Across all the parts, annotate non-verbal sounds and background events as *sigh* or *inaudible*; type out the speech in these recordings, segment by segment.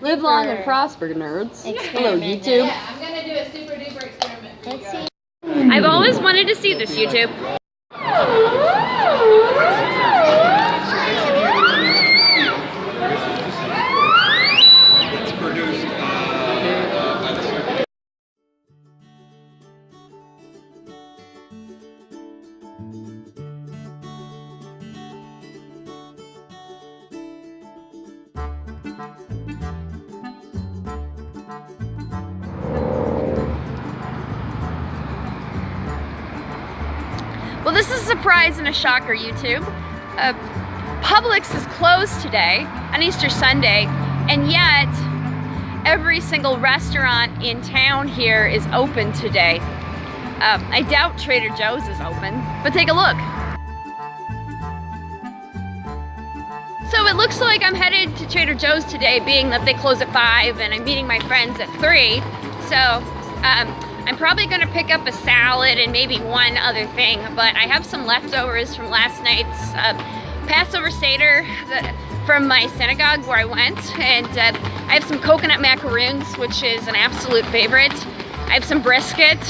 Live long and prosper, nerds. Hello, YouTube. Yeah, I'm gonna do a super duper experiment for Let's guys. see. I've always wanted to see this, YouTube. *laughs* Well, this is a surprise and a shocker, YouTube. Uh, Publix is closed today on Easter Sunday, and yet every single restaurant in town here is open today. Um, I doubt Trader Joe's is open, but take a look. So it looks like I'm headed to Trader Joe's today, being that they close at 5 and I'm meeting my friends at 3. So um, I'm probably going to pick up a salad and maybe one other thing, but I have some leftovers from last night's uh, Passover Seder from my synagogue where I went. And uh, I have some coconut macaroons, which is an absolute favorite. I have some brisket.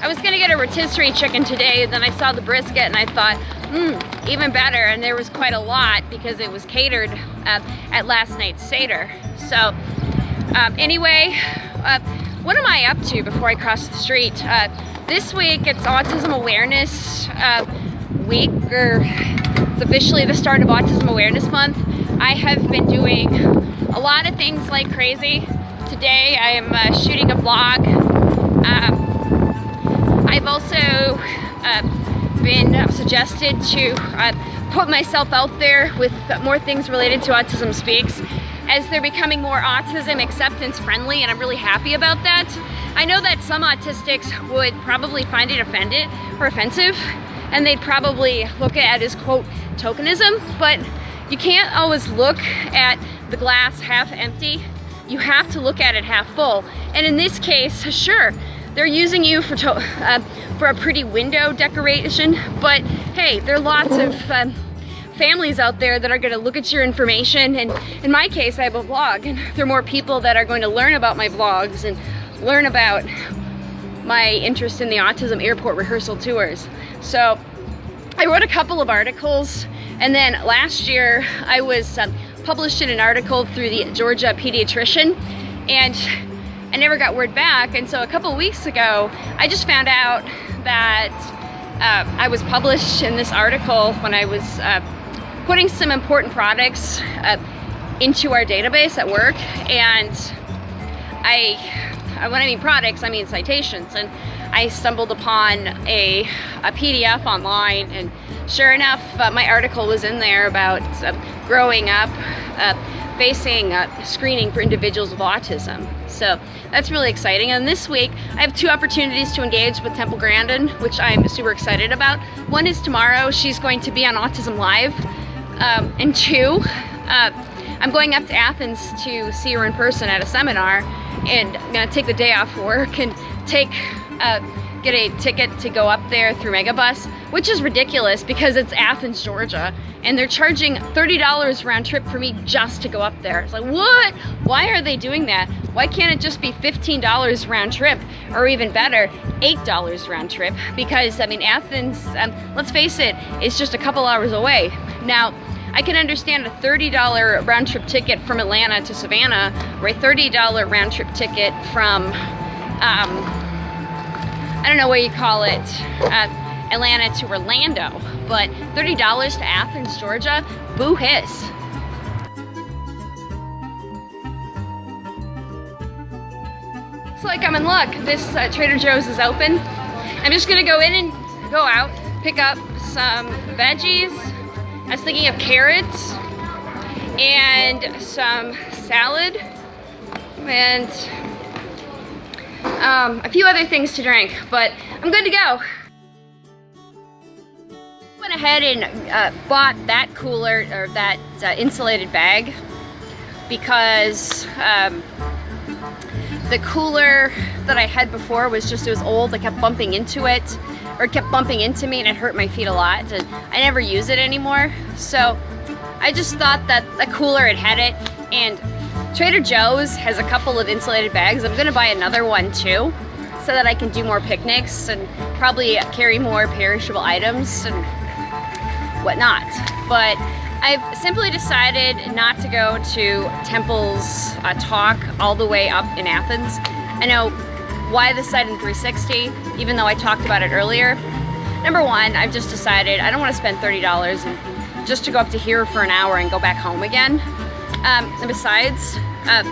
I was gonna get a rotisserie chicken today, then I saw the brisket and I thought, hmm, even better. And there was quite a lot because it was catered uh, at last night's Seder. So um, anyway, uh, what am I up to before I cross the street? Uh, this week it's Autism Awareness uh, Week, or it's officially the start of Autism Awareness Month. I have been doing a lot of things like crazy. Today I am uh, shooting a vlog. Um, I've also uh, been suggested to uh, put myself out there with more things related to Autism Speaks as they're becoming more autism acceptance friendly and I'm really happy about that. I know that some autistics would probably find it offended or offensive and they'd probably look at it as quote tokenism, but you can't always look at the glass half empty. You have to look at it half full. And in this case, sure, they're using you for uh, for a pretty window decoration, but hey, there are lots of um, families out there that are going to look at your information. And in my case, I have a blog, and there are more people that are going to learn about my vlogs and learn about my interest in the autism airport rehearsal tours. So I wrote a couple of articles, and then last year I was um, published in an article through the Georgia Pediatrician, and I never got word back. And so a couple weeks ago, I just found out that uh, I was published in this article when I was uh, putting some important products uh, into our database at work, and I, when I mean products, I mean citations, and I stumbled upon a, a PDF online, and sure enough, uh, my article was in there about uh, growing up, uh, facing screening for individuals with autism. So that's really exciting. And this week, I have two opportunities to engage with Temple Grandin, which I'm super excited about. One is tomorrow, she's going to be on Autism Live, um, and two, uh, I'm going up to Athens to see her in person at a seminar, and I'm gonna take the day off work and take uh, get a ticket to go up there through Megabus, which is ridiculous because it's Athens, Georgia, and they're charging $30 round trip for me just to go up there. It's like, what? Why are they doing that? Why can't it just be $15 round trip, or even better, $8 round trip? Because, I mean, Athens, um, let's face it, it's just a couple hours away. Now, I can understand a $30 round trip ticket from Atlanta to Savannah, or a $30 round trip ticket from, um, I don't know what you call it, uh, Atlanta to Orlando, but $30 to Athens, Georgia, boo hiss. It's like I'm in luck. This uh, Trader Joe's is open. I'm just gonna go in and go out, pick up some veggies. I was thinking of carrots and some salad and um, a few other things to drink, but I'm good to go. Went ahead and uh, bought that cooler or that uh, insulated bag because um, the cooler that I had before was just, it was old. I kept bumping into it or it kept bumping into me and it hurt my feet a lot. And I never use it anymore. So I just thought that the cooler had had it and Trader Joe's has a couple of insulated bags. I'm gonna buy another one too so that I can do more picnics and probably carry more perishable items and whatnot. But I've simply decided not to go to Temple's uh, talk all the way up in Athens. I know why the site in 360, even though I talked about it earlier. Number one, I've just decided I don't want to spend $30 and just to go up to here for an hour and go back home again. Um, and besides, uh,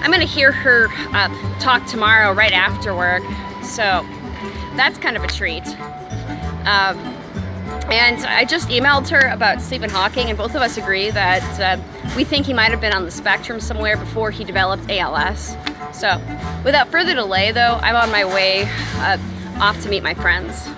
I'm gonna hear her uh, talk tomorrow right after work, so that's kind of a treat. Um, and I just emailed her about Stephen Hawking, and both of us agree that uh, we think he might have been on the spectrum somewhere before he developed ALS. So, without further delay, though, I'm on my way uh, off to meet my friends.